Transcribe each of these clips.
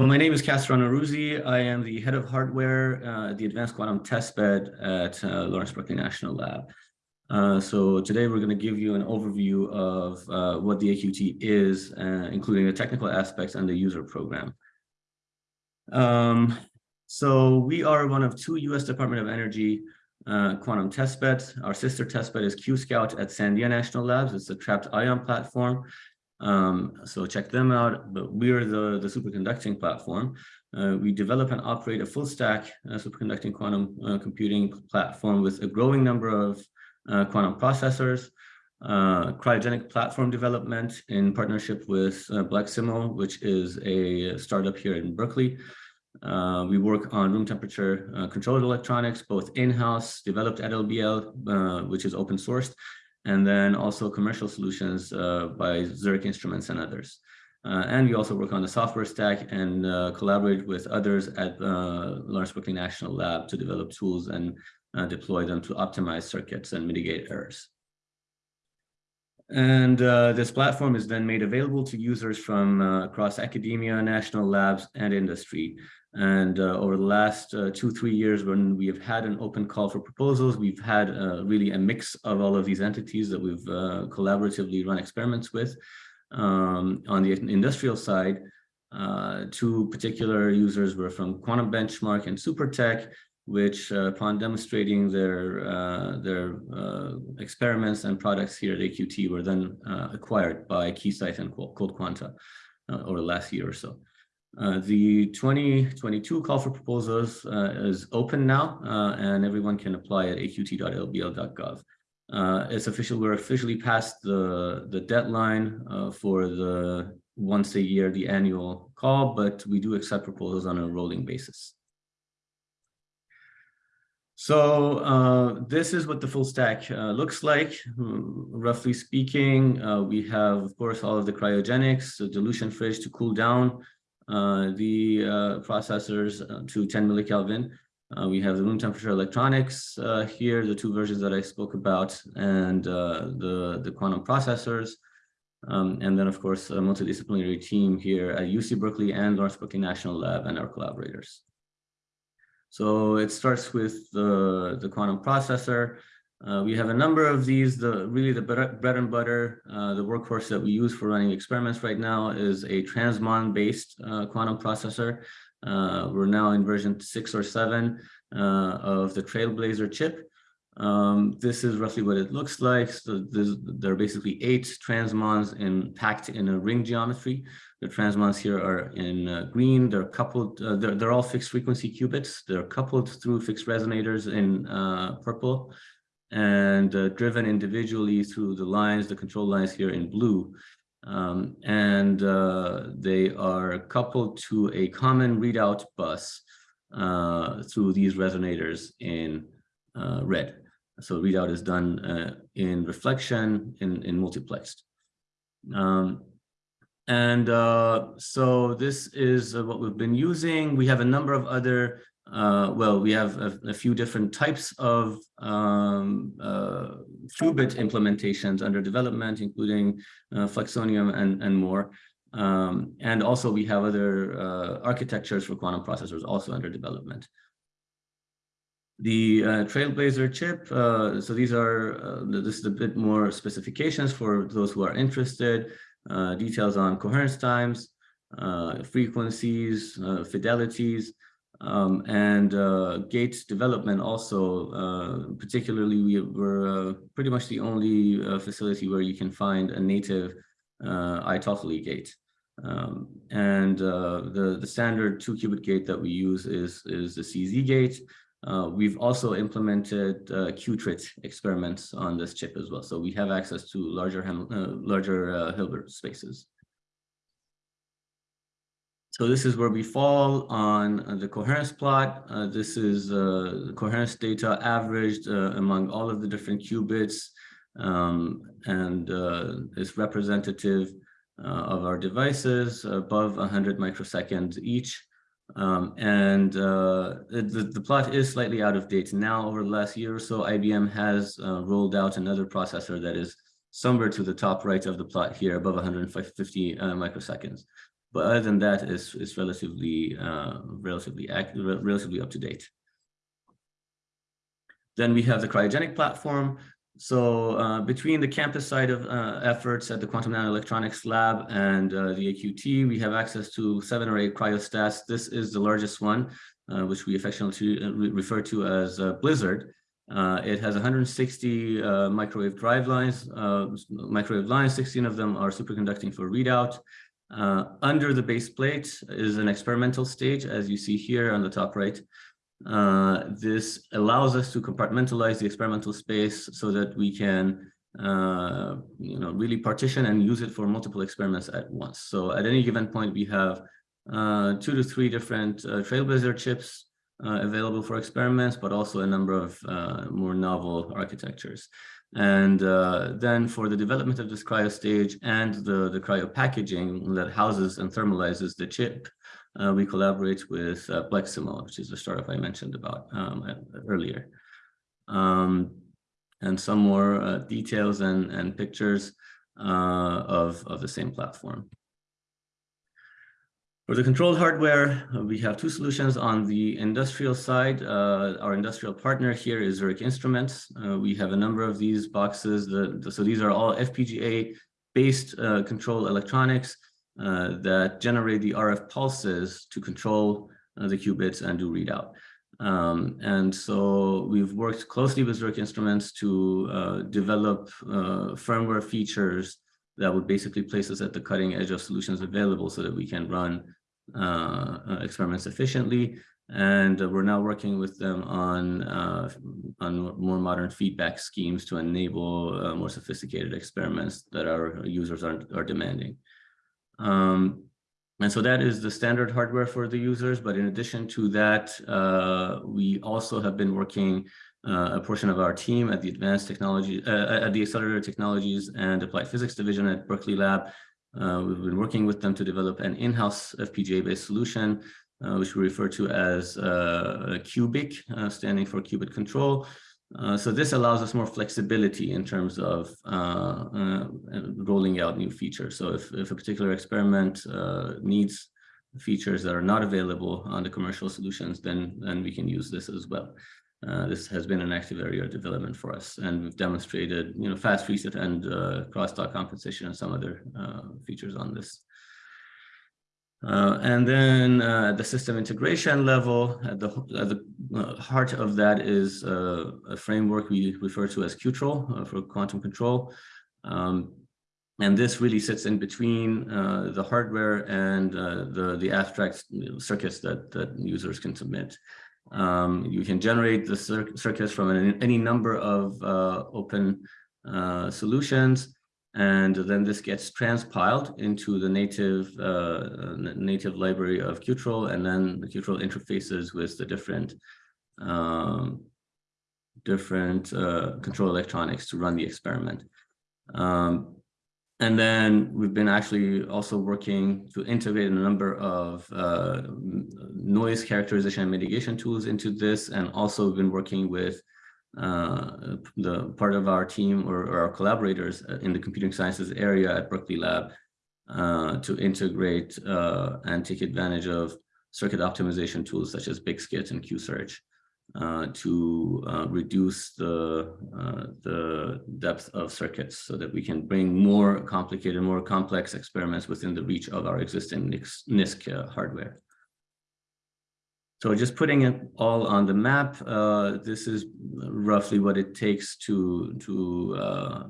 Well, my name is Kasra Nowrouzi. I am the head of hardware uh, at the Advanced Quantum Testbed at uh, Lawrence Berkeley National Lab. Uh, so today we're going to give you an overview of uh, what the AQT is, uh, including the technical aspects and the user program. Um, so we are one of two U.S. Department of Energy uh, quantum testbeds. Our sister testbed is QScout at Sandia National Labs. It's a trapped ion platform. Um, so check them out. But we are the, the superconducting platform. Uh, we develop and operate a full stack uh, superconducting quantum uh, computing platform with a growing number of uh, quantum processors, uh, cryogenic platform development in partnership with uh, Bleximo, which is a startup here in Berkeley. we work on room temperature controlled electronics, both in-house, developed at LBL, which is open sourced, and then also commercial solutions uh, by Zurich Instruments and others. Uh, and we also work on the software stack and uh, collaborate with others at uh, Lawrence Berkeley National Lab to develop tools and uh, deploy them to optimize circuits and mitigate errors. And uh, this platform is then made available to users from across academia, national labs, and industry. And uh, over the last uh, two, three years, when we have had an open call for proposals, we've had uh, really a mix of all of these entities that we've uh, collaboratively run experiments with. Um, on the industrial side, uh, two particular users were from Quantum Benchmark and Supertech, which uh, upon demonstrating their, their experiments and products here at AQT were then acquired by Keysight and Cold Quanta over the last year or so. Uh, the 2022 call for proposals uh, is open now, uh, and everyone can apply at aqt.lbl.gov. Uh, it's official. We're officially past the the deadline uh, for the once a year, the annual call, but we do accept proposals on a rolling basis. So uh, this is what the full stack uh, looks like. Roughly speaking, uh, we have, of course, all of the cryogenics, the dilution fridge to cool down, the uh, processors uh, to 10 millikelvin. we have the room temperature electronics here, the two versions that I spoke about, and the, the quantum processors. Um, and then, of course, a multidisciplinary team here at UC Berkeley and Lawrence Berkeley National Lab and our collaborators. So it starts with the, the quantum processor. Uh, we have a number of these. The really the bread and butter, uh, the workhorse that we use for running experiments right now is a transmon-based uh, quantum processor. Uh, we're now in version six or seven uh, of the Trailblazer chip. Um, this is roughly what it looks like. So there are basically eight transmons in, packed in a ring geometry. The transmons here are in uh, green. They're coupled. They're, they're all fixed frequency qubits. They're coupled through fixed resonators in purple and uh, driven individually through the lines, the control lines here in blue. Um, and uh, they are coupled to a common readout bus uh, through these resonators in uh, red. So readout is done uh, in reflection in, in multiplexed. Um, and uh, so this is what we've been using. We have a number of other uh, well, we have a, a, few different types of um, uh, qubit implementations under development, including uh, Fluxonium and, and more. Um, and also we have other uh, architectures for quantum processors also under development. The uh, Trailblazer chip, uh, so these are, this is a bit more specifications for those who are interested, details on coherence times, frequencies, fidelities, um, and uh, Gates development also, uh, particularly we were uh, pretty much the only uh, facility where you can find a native uh, gate. Um, and uh, the, the standard two qubit gate that we use is, is the CZ gate. we've also implemented qutrit experiments on this chip as well. So we have access to larger, larger Hilbert spaces. So this is where we fall on uh, the coherence plot. Uh, this is uh, coherence data averaged uh, among all of the different qubits um, and uh, is representative uh, of our devices above 100 microseconds each. Um, and the, the plot is slightly out of date now over the last year or so. IBM has rolled out another processor that is somewhere to the top right of the plot here above 150 microseconds. But other than that, it's, it's relatively, uh, relatively, relatively up to date. Then we have the cryogenic platform. So uh, between the campus side of uh, efforts at the Quantum Nanoelectronics Lab and uh, the AQT, we have access to seven or eight cryostats. This is the largest one, uh, which we affectionately uh, refer to as uh, Blizzard. it has 160 microwave drive lines, microwave lines, 16 of them are superconducting for readout. Under the base plate is an experimental stage, as you see here on the top right. Uh, this allows us to compartmentalize the experimental space so that we can uh, you know, really partition and use it for multiple experiments at once. So at any given point, we have uh, two to three different uh, Trailblazer chips uh, available for experiments, but also a number of uh, more novel architectures. And then for the development of this cryo stage and the, the cryo packaging that houses and thermalizes the chip, uh, we collaborate with uh, Bleximo, which is the startup I mentioned about um, earlier. Um, and some more uh, details and, and pictures uh, of, of the same platform. For the controlled hardware, uh, we have two solutions on the industrial side. Uh, our industrial partner here is Zurich Instruments. we have a number of these boxes. The, the, so these are all FPGA-based control electronics uh, that generate the RF pulses to control uh, the qubits and do readout. Um, and so we've worked closely with Zurich Instruments to uh, develop uh, firmware features that would basically place us at the cutting edge of solutions available so that we can run uh, uh experiments efficiently. And we're now working with them on, on more modern feedback schemes to enable more sophisticated experiments that our users are, are demanding. Um, and so that is the standard hardware for the users. But in addition to that, uh, we also have been working uh, a portion of our team at the Advanced Technology, uh, at the Accelerator Technologies and Applied Physics Division at Berkeley Lab. Uh, we've been working with them to develop an in-house FPGA-based solution, uh, which we refer to as uh, QubiC, standing for qubit control. Uh, so this allows us more flexibility in terms of uh, uh, rolling out new features. So if, if a particular experiment uh, needs features that are not available on the commercial solutions, then, then we can use this as well. Uh, this has been an active area of development for us, and we've demonstrated, you know, fast reset and crosstalk compensation and some other features on this. Uh, and then uh, the system integration level, at the, at the uh, heart of that is uh, a framework we refer to as Qtrl uh, for quantum control. Um, and this really sits in between uh, the hardware and the, the abstract circuits that, that users can submit. Um, you can generate the cir circuits from an, any number of open solutions and then this gets transpiled into the native uh, native library of Qtrl, and then the Qtrl interfaces with the different um, different uh, control electronics to run the experiment. Um, and then we've been actually also working to integrate a number of uh, noise characterization and mitigation tools into this, and also been working with uh, the part of our team or, or, our collaborators in the computing sciences area at Berkeley Lab uh, to integrate uh, and take advantage of circuit optimization tools such as BQSKit and QSearch uh, to uh, reduce the, uh, the depth of circuits so that we can bring more complicated, more complex experiments within the reach of our existing NISQ hardware. So just putting it all on the map, uh, this is roughly what it takes to, to uh,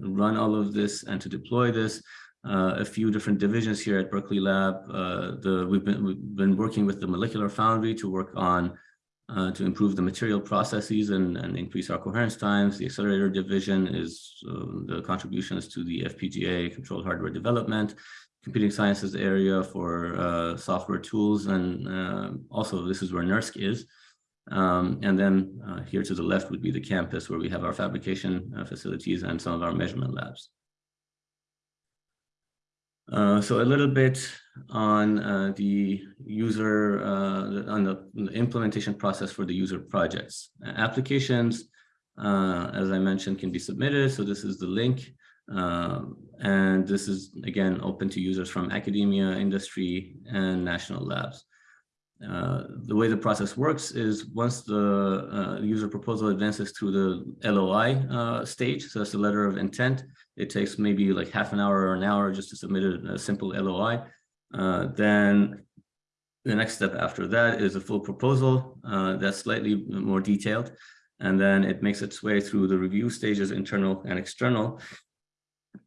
run all of this and to deploy this. Uh, a few different divisions here at Berkeley Lab. Uh, the, we've, been, we've been working with the Molecular Foundry to work on uh, to improve the material processes and, and increase our coherence times. The accelerator division is uh, the contributions to the FPGA controlled hardware development computing sciences area for uh, software tools. And uh, also this is where NERSC is. Um, and then uh, here to the left would be the campus where we have our fabrication uh, facilities and some of our measurement labs. Uh, so a little bit on uh, the user, on the, the, implementation process for the user projects. applications, as I mentioned, can be submitted. So this is the link Um, and this is, again, open to users from academia, industry, and national labs. Uh, the way the process works is once the uh, user proposal advances through the LOI uh, stage, so that's the letter of intent, it takes maybe like half an hour or an hour just to submit a, a simple LOI. Uh, then the next step after that is a full proposal uh, that's slightly more detailed. And then it makes its way through the review stages, internal and external.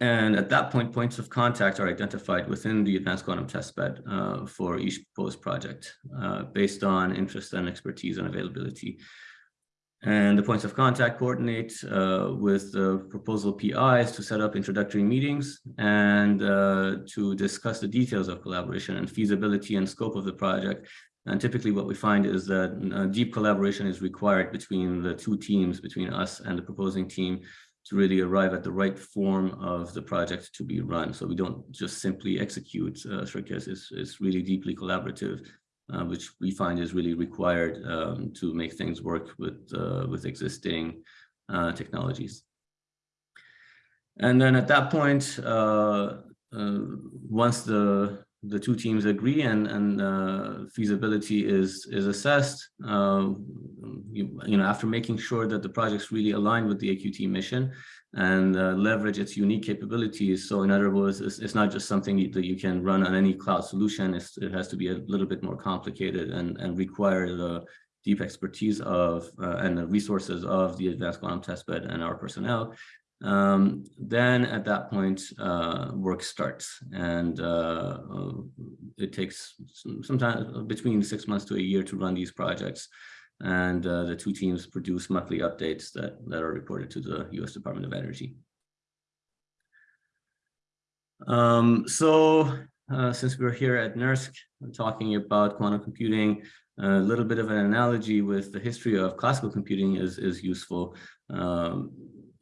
And at that point, points of contact are identified within the advanced quantum testbed uh, for each proposed project uh, based on interest and expertise and availability. And the points of contact coordinate uh, with the proposal PIs to set up introductory meetings and uh, to discuss the details of collaboration and feasibility and scope of the project. And typically what we find is that uh, deep collaboration is required between the two teams, between us and the proposing team to really arrive at the right form of the project to be run. So we don't just simply execute uh, circuits, it's, it's really deeply collaborative, uh, which we find is really required um, to make things work with, uh, with existing uh, technologies. And then at that point, uh, uh, once the the two teams agree and and uh, feasibility is is assessed uh, you, you know after making sure that the project's really aligned with the AQT mission and uh, leverage its unique capabilities. So in other words it's, it's not just something that you can run on any cloud solution. It's, it has to be a little bit more complicated and and require the deep expertise of uh, and the resources of the advanced quantum testbed and our personnel um, then at that point, uh, work starts and uh, uh it takes sometimes between six months to a year to run these projects. And uh, the two teams produce monthly updates that, that are reported to the US Department of Energy. Um, so uh, since we're here at NERSC talking about quantum computing, a little bit of an analogy with the history of classical computing is, is useful. Um,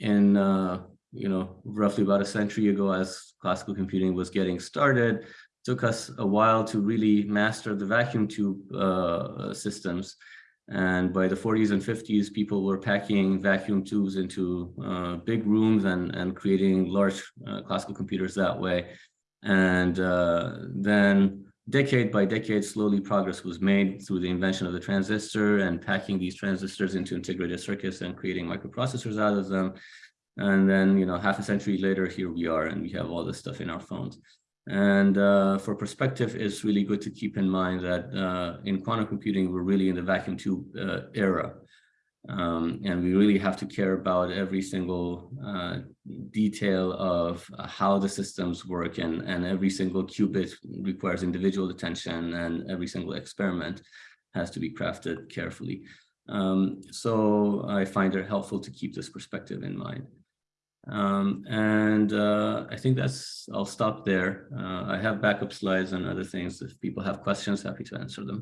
in uh, you know roughly about a century ago as classical computing was getting started. Took us a while to really master the vacuum tube uh, systems. And by the 40s and 50s people were packing vacuum tubes into uh, big rooms and and creating large uh, classical computers that way. And uh, then decade by decade, slowly progress was made through the invention of the transistor and packing these transistors into integrated circuits and creating microprocessors out of them. And then, you know, half a century later, here we are, and we have all this stuff in our phones. And uh, for perspective, it's really good to keep in mind that uh, in quantum computing, we're really in the vacuum tube uh, era. Um, and we really have to care about every single uh, detail of how the systems work and, and every single qubit requires individual attention and every single experiment has to be crafted carefully. Um, so I find it helpful to keep this perspective in mind. Um, and uh, I think that's, I'll stop there. Uh, I have backup slides and other things. If people have questions, happy to answer them.